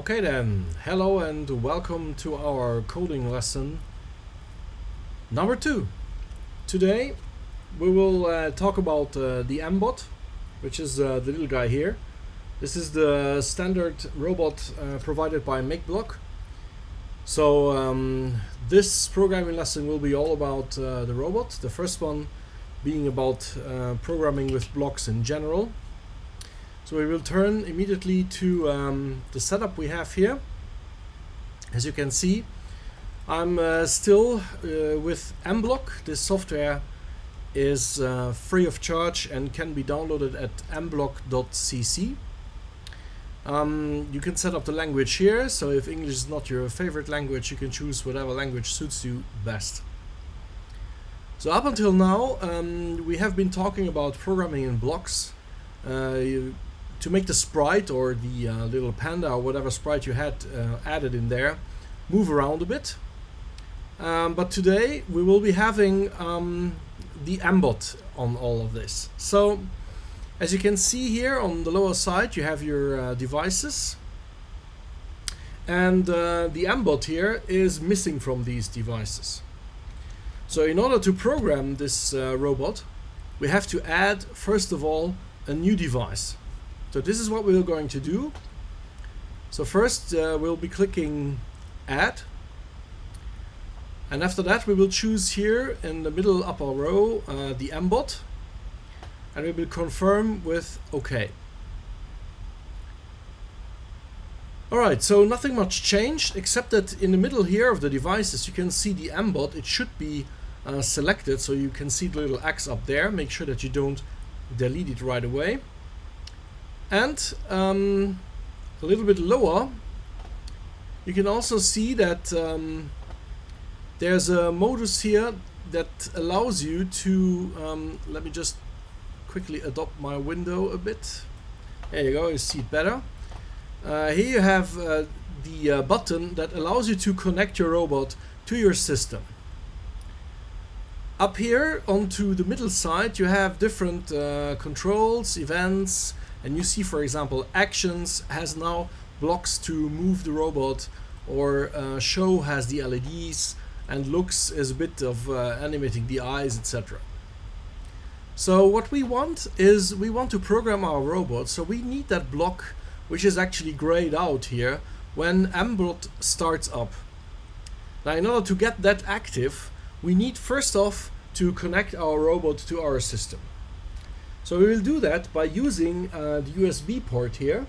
Okay then, hello and welcome to our coding lesson number two. Today we will uh, talk about uh, the mbot, which is uh, the little guy here. This is the standard robot uh, provided by MakeBlock. So um, this programming lesson will be all about uh, the robot. The first one being about uh, programming with blocks in general. So we will turn immediately to um, the setup we have here. As you can see, I'm uh, still uh, with mblock. This software is uh, free of charge and can be downloaded at mblock.cc. Um, you can set up the language here, so if English is not your favorite language, you can choose whatever language suits you best. So up until now, um, we have been talking about programming in blocks. Uh, you, to make the sprite or the uh, little panda or whatever sprite you had uh, added in there move around a bit. Um, but today we will be having um, the mbot on all of this. So as you can see here on the lower side you have your uh, devices and uh, the mbot here is missing from these devices. So in order to program this uh, robot we have to add first of all a new device. So this is what we're going to do. So first uh, we'll be clicking add and after that we will choose here in the middle upper row uh, the mbot and we will confirm with OK. Alright, so nothing much changed except that in the middle here of the devices you can see the mbot. It should be uh, selected so you can see the little X up there. Make sure that you don't delete it right away. And um, a little bit lower you can also see that um, there's a modus here that allows you to um, let me just quickly adopt my window a bit. There you go you see it better. Uh, here you have uh, the uh, button that allows you to connect your robot to your system. Up here onto the middle side you have different uh, controls events and you see for example actions has now blocks to move the robot or uh, show has the LEDs and looks is a bit of uh, animating the eyes etc so what we want is we want to program our robot so we need that block which is actually grayed out here when mbot starts up. Now in order to get that active we need first off to connect our robot to our system so we will do that by using uh, the USB port here.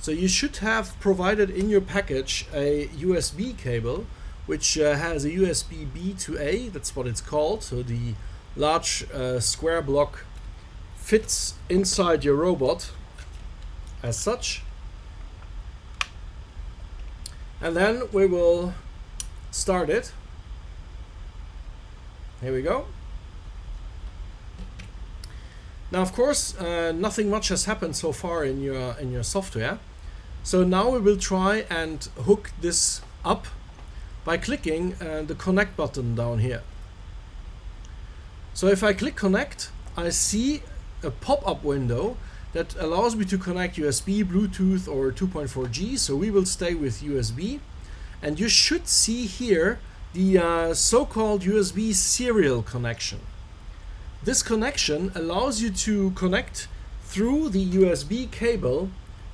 So you should have provided in your package a USB cable which uh, has a USB B to A, that's what it's called. So the large uh, square block fits inside your robot as such. And then we will start it. Here we go. Now, of course, uh, nothing much has happened so far in your in your software. So now we will try and hook this up by clicking uh, the connect button down here. So if I click connect, I see a pop-up window that allows me to connect USB, Bluetooth or 2.4G. So we will stay with USB. And you should see here the uh, so-called USB serial connection. This connection allows you to connect through the USB cable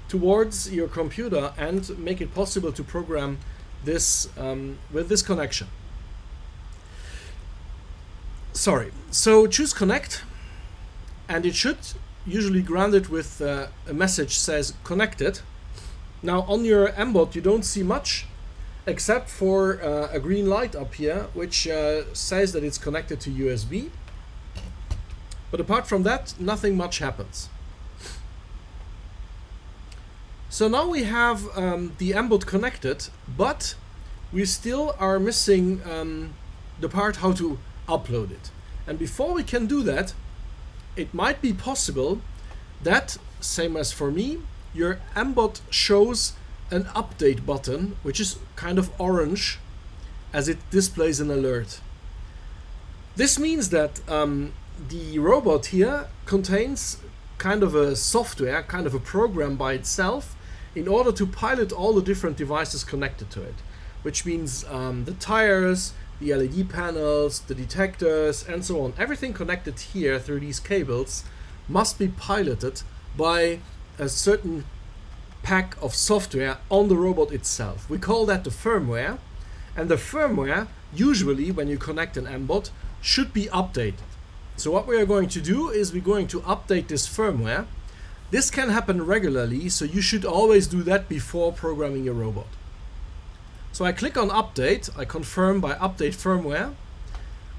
towards your computer and make it possible to program this um, with this connection. Sorry, so choose connect and it should usually grant it with uh, a message says connected. Now on your mbot you don't see much except for uh, a green light up here which uh, says that it's connected to USB but apart from that, nothing much happens. So now we have um, the mbot connected, but we still are missing um, the part how to upload it. And before we can do that, it might be possible that, same as for me, your mbot shows an update button, which is kind of orange as it displays an alert. This means that um, the robot here contains kind of a software, kind of a program by itself, in order to pilot all the different devices connected to it, which means um, the tires, the LED panels, the detectors, and so on. Everything connected here through these cables must be piloted by a certain pack of software on the robot itself. We call that the firmware. And the firmware, usually when you connect an MBOT, should be updated. So what we are going to do is we're going to update this firmware. This can happen regularly, so you should always do that before programming your robot. So I click on update, I confirm by update firmware.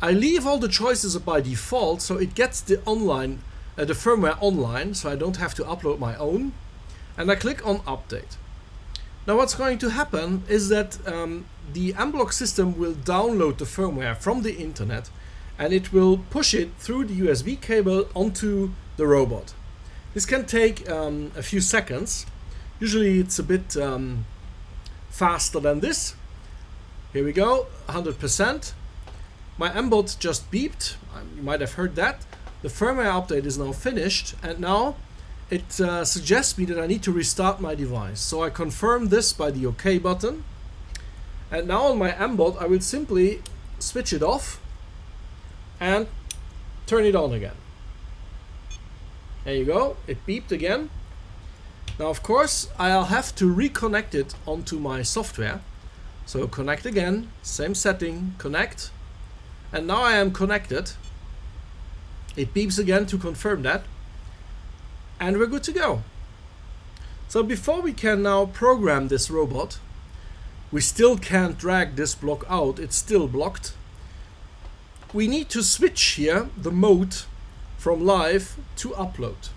I leave all the choices by default, so it gets the online, uh, the firmware online, so I don't have to upload my own. And I click on update. Now what's going to happen is that um, the M-Block system will download the firmware from the internet and it will push it through the USB cable onto the robot. This can take um, a few seconds. Usually it's a bit um, faster than this. Here we go, 100%. My MBOT just beeped, um, you might have heard that. The firmware update is now finished and now it uh, suggests me that I need to restart my device. So I confirm this by the OK button. And now on my MBOT I will simply switch it off and turn it on again. There you go, it beeped again. Now of course I'll have to reconnect it onto my software. So connect again, same setting, connect. And now I am connected. It beeps again to confirm that. And we're good to go. So before we can now program this robot, we still can't drag this block out, it's still blocked we need to switch here the mode from live to upload.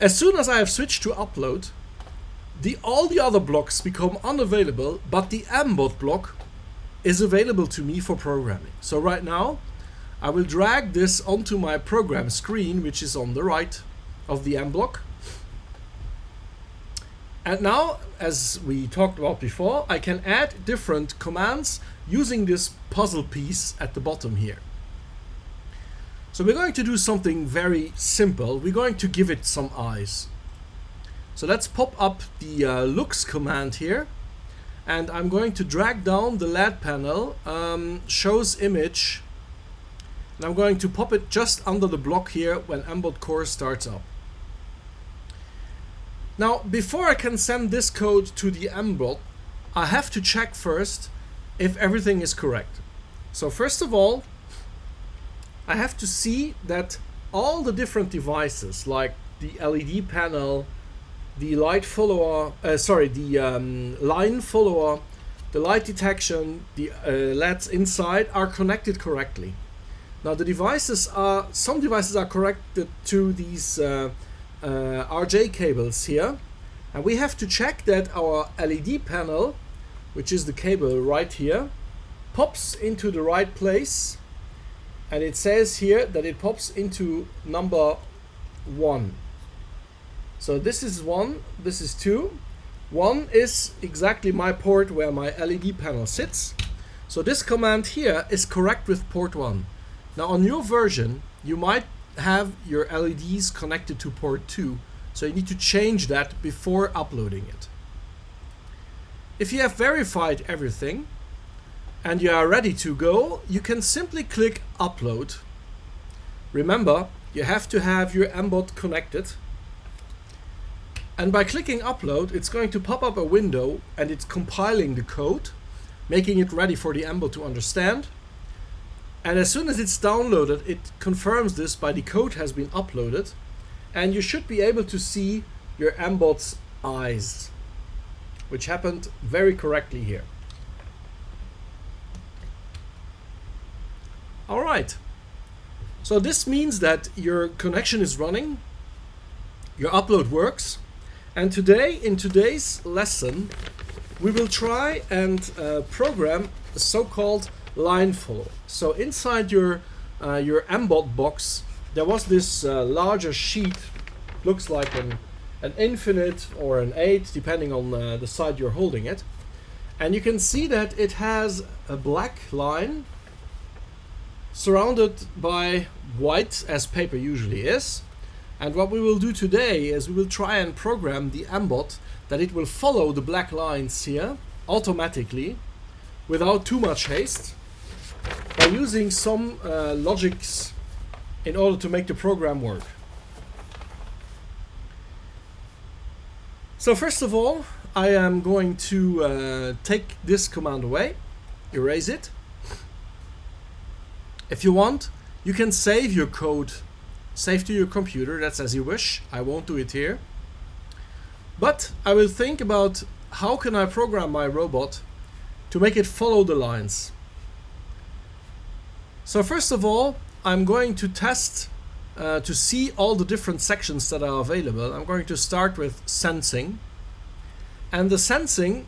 As soon as I have switched to upload, the all the other blocks become unavailable, but the MBOT block is available to me for programming. So right now, I will drag this onto my program screen, which is on the right of the M block. And now, as we talked about before, I can add different commands using this puzzle piece at the bottom here. So we're going to do something very simple. We're going to give it some eyes. So let's pop up the uh, looks command here. And I'm going to drag down the LED panel, um, shows image. And I'm going to pop it just under the block here when MBOT core starts up. Now, before I can send this code to the MBOT, I have to check first if everything is correct. So first of all, I have to see that all the different devices like the LED panel, the light follower, uh, sorry, the um, line follower, the light detection, the uh, LEDs inside are connected correctly. Now the devices are, some devices are connected to these uh, uh RJ cables here. And we have to check that our LED panel which is the cable right here, pops into the right place and it says here that it pops into number one. So this is one, this is two. One is exactly my port where my LED panel sits. So this command here is correct with port one. Now on your version, you might have your LEDs connected to port two. So you need to change that before uploading it. If you have verified everything and you are ready to go, you can simply click upload. Remember, you have to have your MBOT connected. And by clicking upload, it's going to pop up a window and it's compiling the code, making it ready for the MBOT to understand. And as soon as it's downloaded, it confirms this by the code has been uploaded. And you should be able to see your MBOT's eyes which happened very correctly here. All right. So this means that your connection is running, your upload works, and today, in today's lesson, we will try and uh, program a so-called line follow. So inside your uh, your MBOT box, there was this uh, larger sheet, looks like an an infinite or an 8 depending on uh, the side you're holding it and you can see that it has a black line surrounded by white as paper usually is And what we will do today is we will try and program the mbot that it will follow the black lines here automatically without too much haste by using some uh, logics in order to make the program work. So first of all, I am going to uh, take this command away, erase it. If you want, you can save your code, save to your computer, that's as you wish. I won't do it here. But I will think about how can I program my robot to make it follow the lines. So first of all, I'm going to test uh, to see all the different sections that are available. I'm going to start with sensing. And the sensing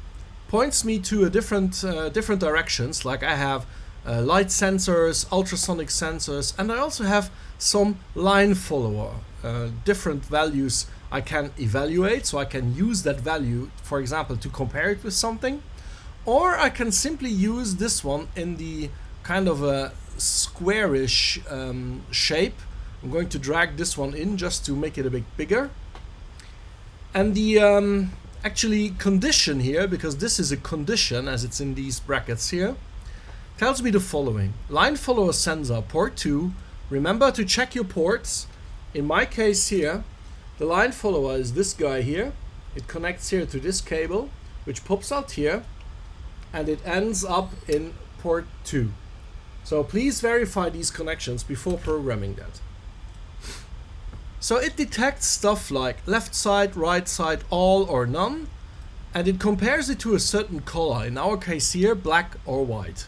points me to a different, uh, different directions, like I have uh, light sensors, ultrasonic sensors, and I also have some line follower, uh, different values I can evaluate, so I can use that value, for example, to compare it with something, or I can simply use this one in the kind of a squarish um, shape. I'm going to drag this one in just to make it a bit bigger. And the um, actually condition here, because this is a condition as it's in these brackets here, tells me the following. Line follower sensor port 2. Remember to check your ports. In my case here, the line follower is this guy here. It connects here to this cable, which pops out here, and it ends up in port 2. So please verify these connections before programming that. So it detects stuff like left side, right side, all or none, and it compares it to a certain color, in our case here, black or white.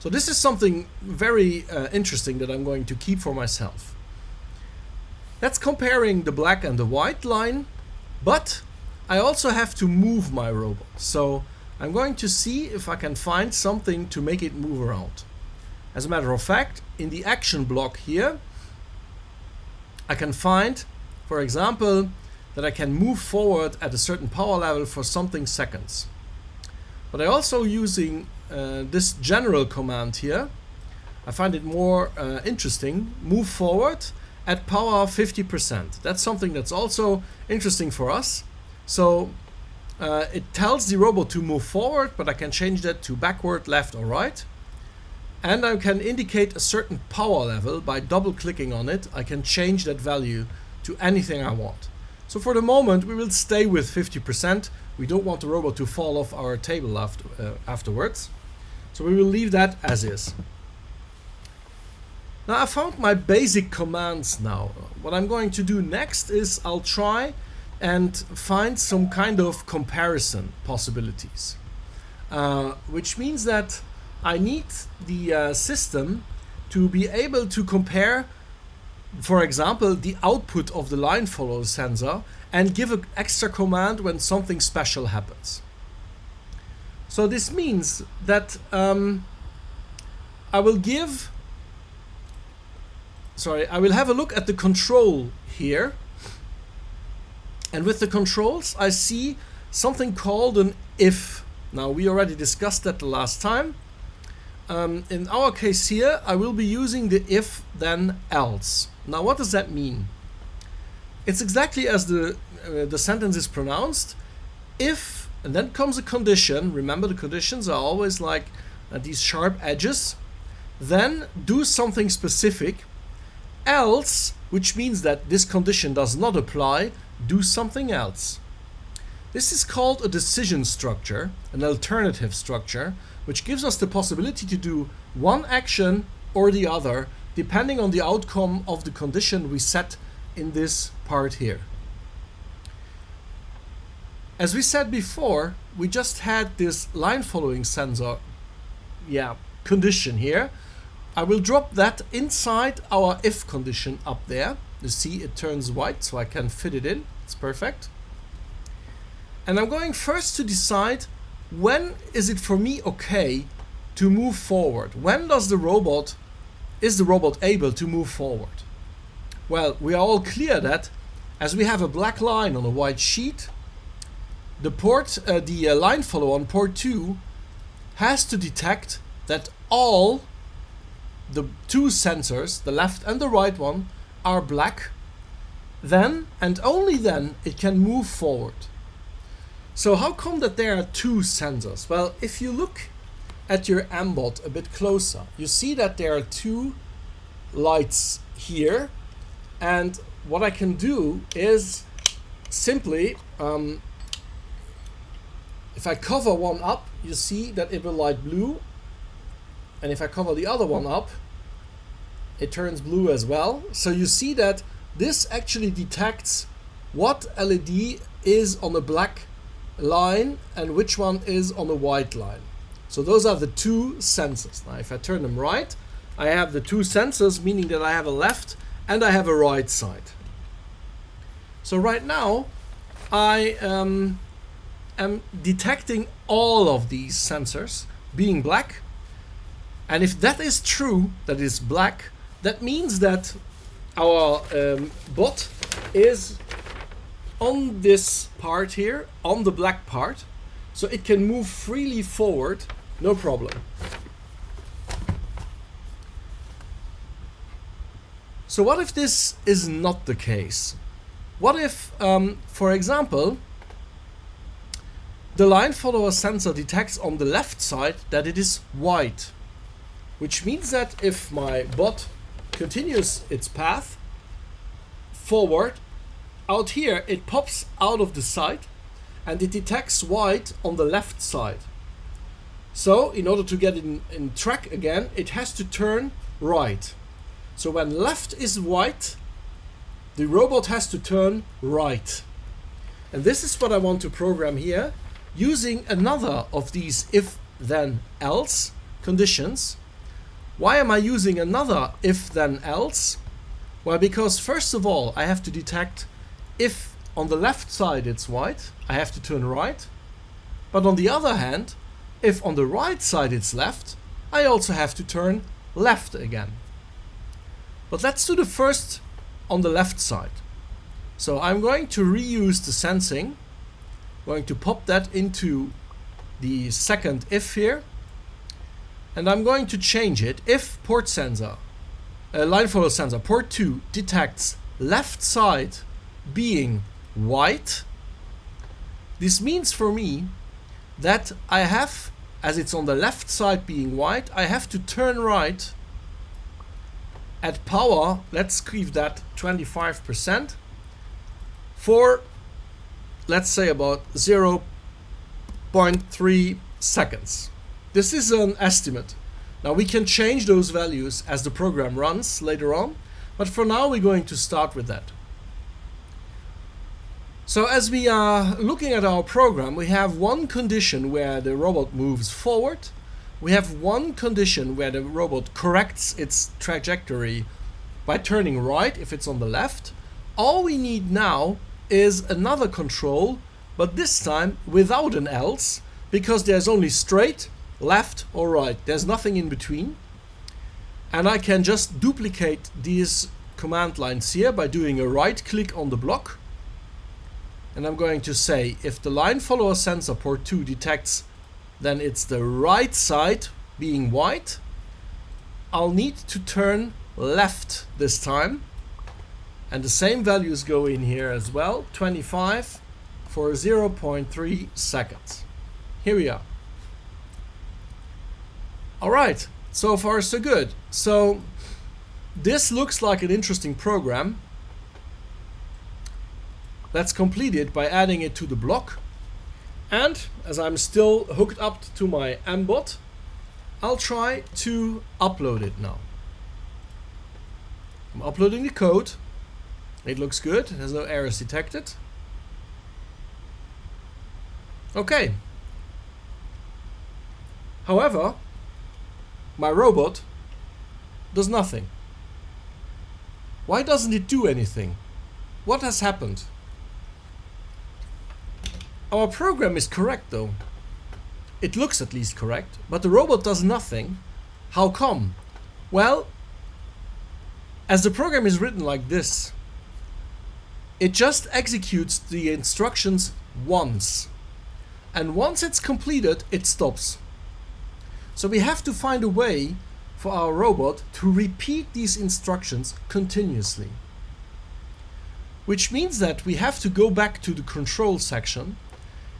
So this is something very uh, interesting that I'm going to keep for myself. That's comparing the black and the white line, but I also have to move my robot. So I'm going to see if I can find something to make it move around. As a matter of fact, in the action block here, I can find, for example, that I can move forward at a certain power level for something seconds. But I also using uh, this general command here, I find it more uh, interesting, move forward at power 50%. That's something that's also interesting for us. So uh, it tells the robot to move forward, but I can change that to backward, left or right. And I can indicate a certain power level by double clicking on it. I can change that value to anything I want. So for the moment, we will stay with 50%. We don't want the robot to fall off our table after, uh, afterwards. So we will leave that as is. Now I found my basic commands now. What I'm going to do next is I'll try and find some kind of comparison possibilities. Uh, which means that I need the uh, system to be able to compare, for example, the output of the line follow sensor and give an extra command when something special happens. So this means that um, I will give, sorry, I will have a look at the control here and with the controls, I see something called an if. Now, we already discussed that the last time. Um, in our case here, I will be using the if then else. Now, what does that mean? It's exactly as the, uh, the sentence is pronounced. If, and then comes a condition. Remember, the conditions are always like uh, these sharp edges. Then do something specific. Else, which means that this condition does not apply, do something else. This is called a decision structure, an alternative structure, which gives us the possibility to do one action or the other, depending on the outcome of the condition we set in this part here. As we said before, we just had this line following sensor yeah, condition here. I will drop that inside our if condition up there. You see it turns white so I can fit it in. It's perfect. And I'm going first to decide when is it for me okay to move forward? When does the robot, is the robot able to move forward? Well, we are all clear that as we have a black line on a white sheet, the port, uh, the uh, line follower on port 2 has to detect that all the two sensors, the left and the right one, are black then and only then it can move forward. So how come that there are two sensors? Well, if you look at your MBOT a bit closer, you see that there are two lights here. And what I can do is simply, um, if I cover one up, you see that it will light blue. And if I cover the other one up, it turns blue as well. So you see that this actually detects what LED is on the black line and which one is on the white line. So those are the two sensors. Now if I turn them right, I have the two sensors, meaning that I have a left and I have a right side. So right now, I um, am detecting all of these sensors being black. And if that is true, that is black, that means that our um, bot is on this part here, on the black part, so it can move freely forward, no problem. So what if this is not the case? What if, um, for example, the line follower sensor detects on the left side that it is white, which means that if my bot continues its path forward, out here it pops out of the sight and it detects white on the left side. So in order to get in, in track again, it has to turn right. So when left is white, the robot has to turn right. And this is what I want to program here using another of these if then else conditions why am I using another if then else? Well, because first of all, I have to detect if on the left side it's white, I have to turn right. But on the other hand, if on the right side it's left, I also have to turn left again. But let's do the first on the left side. So I'm going to reuse the sensing, I'm going to pop that into the second if here and I'm going to change it if port sensor, uh, line follow sensor, port 2 detects left side being white. This means for me that I have, as it's on the left side being white, I have to turn right at power, let's give that 25%, for let's say about 0.3 seconds. This is an estimate. Now we can change those values as the program runs later on, but for now we're going to start with that. So as we are looking at our program, we have one condition where the robot moves forward. We have one condition where the robot corrects its trajectory by turning right if it's on the left. All we need now is another control, but this time without an else, because there's only straight left or right. There's nothing in between. And I can just duplicate these command lines here by doing a right click on the block. And I'm going to say if the line follower sensor port 2 detects then it's the right side being white. I'll need to turn left this time. And the same values go in here as well. 25 for 0.3 seconds. Here we are. All right, so far so good. So this looks like an interesting program. Let's complete it by adding it to the block. And as I'm still hooked up to my MBOT, I'll try to upload it now. I'm uploading the code. It looks good. There's no errors detected. Okay. However, my robot does nothing. Why doesn't it do anything? What has happened? Our program is correct though. It looks at least correct, but the robot does nothing. How come? Well, as the program is written like this, it just executes the instructions once. And once it's completed, it stops. So we have to find a way for our robot to repeat these instructions continuously. which means that we have to go back to the control section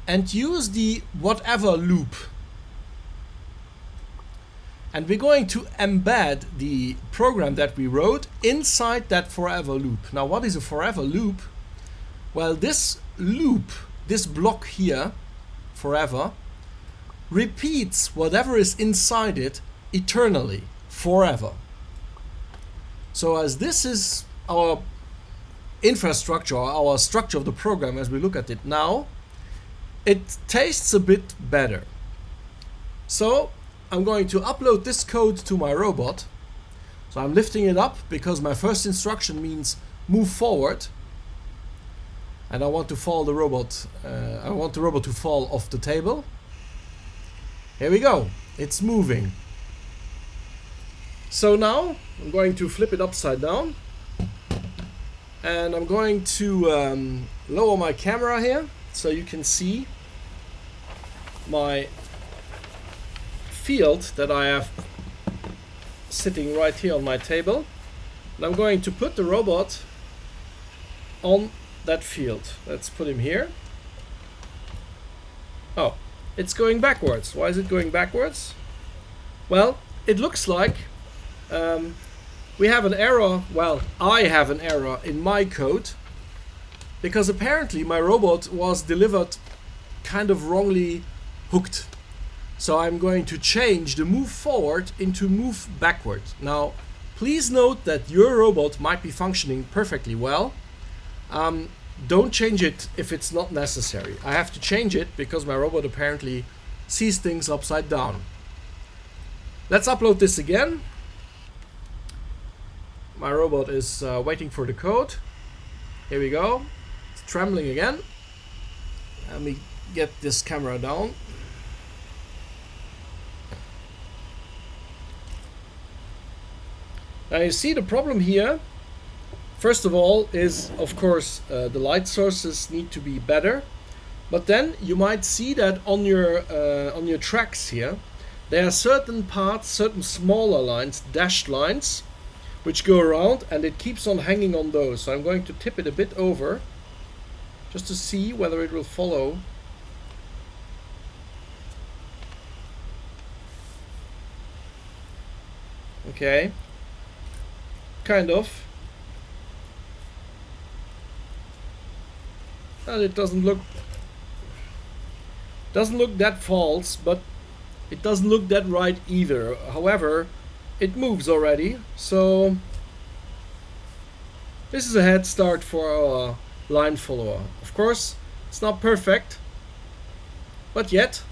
and use the forever loop. And we're going to embed the program that we wrote inside that forever loop. Now, what is a forever loop? Well, this loop, this block here, forever, repeats whatever is inside it eternally, forever. So as this is our infrastructure, our structure of the program as we look at it now, it tastes a bit better. So I'm going to upload this code to my robot. So I'm lifting it up because my first instruction means move forward. And I want to fall the robot, uh, I want the robot to fall off the table. Here we go, it's moving. So now I'm going to flip it upside down and I'm going to um, lower my camera here so you can see my field that I have sitting right here on my table and I'm going to put the robot on that field. Let's put him here. Oh it's going backwards. Why is it going backwards? Well it looks like um, we have an error, well, I have an error in my code because apparently my robot was delivered kind of wrongly hooked. So I'm going to change the move forward into move backward. Now, please note that your robot might be functioning perfectly well. Um, don't change it if it's not necessary. I have to change it because my robot apparently sees things upside down. Let's upload this again my robot is uh, waiting for the code. Here we go. It's trembling again. Let me get this camera down. Now you see the problem here. First of all is of course uh, the light sources need to be better. But then you might see that on your uh, on your tracks here, there are certain parts, certain smaller lines, dashed lines, which go around and it keeps on hanging on those. So I'm going to tip it a bit over just to see whether it will follow. Okay, kind of. And it doesn't look doesn't look that false, but it doesn't look that right either. However, it moves already, so this is a head start for our line follower. Of course, it's not perfect, but yet.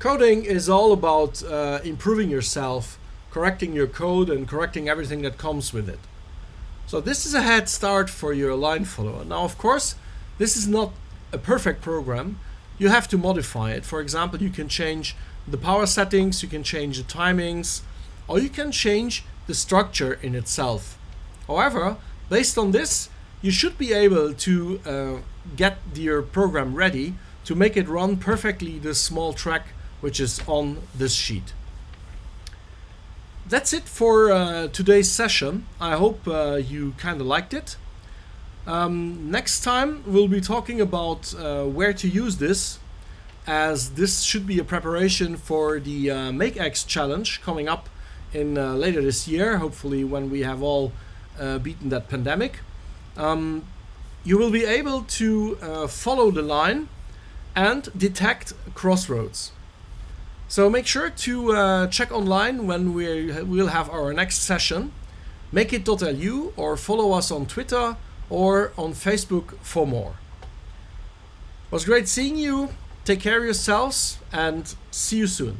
Coding is all about uh, improving yourself, correcting your code and correcting everything that comes with it. So this is a head start for your line follower. Now, of course, this is not a perfect program you have to modify it. For example, you can change the power settings, you can change the timings, or you can change the structure in itself. However, based on this, you should be able to uh, get your program ready to make it run perfectly the small track which is on this sheet. That's it for uh, today's session. I hope uh, you kind of liked it. Um, next time we'll be talking about uh, where to use this as this should be a preparation for the uh, MakeX challenge coming up in uh, later this year, hopefully when we have all uh, beaten that pandemic. Um, you will be able to uh, follow the line and detect crossroads. So make sure to uh, check online when we will have our next session. Make-it.lu or follow us on Twitter or on Facebook for more. It was great seeing you. Take care of yourselves and see you soon.